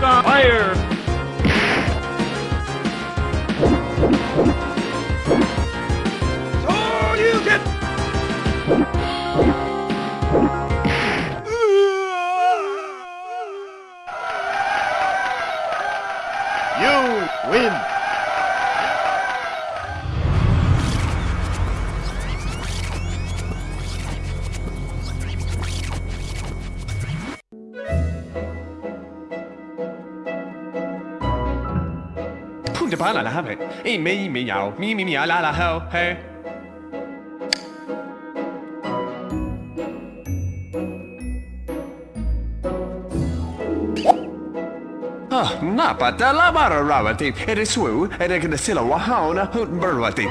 Fire! Bala la have. Ei me me yao. Me me me la la ho. Hey. Napa da la bara rawati. Ere swu, ere gna sila wahauna hut burwati.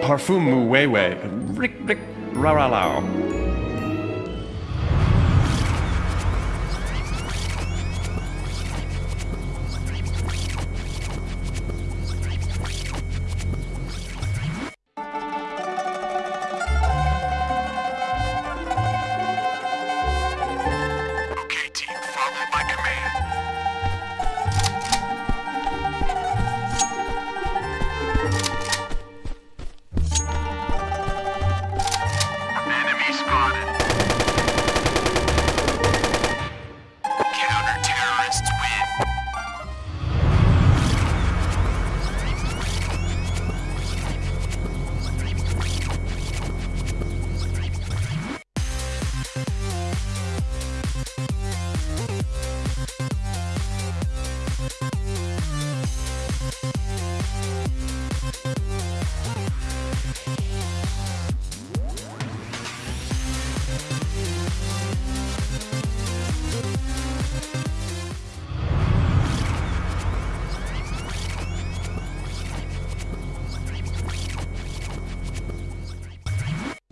Parfum mu wewe. Rick rick ra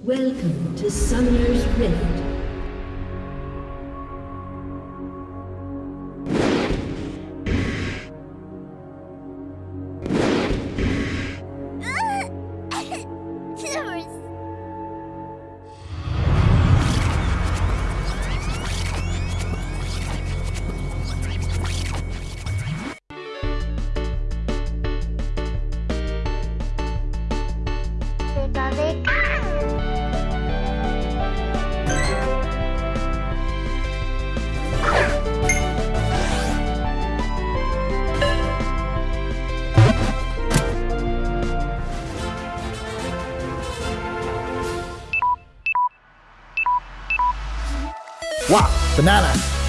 Welcome to Summoner's Rift. Wow, banana.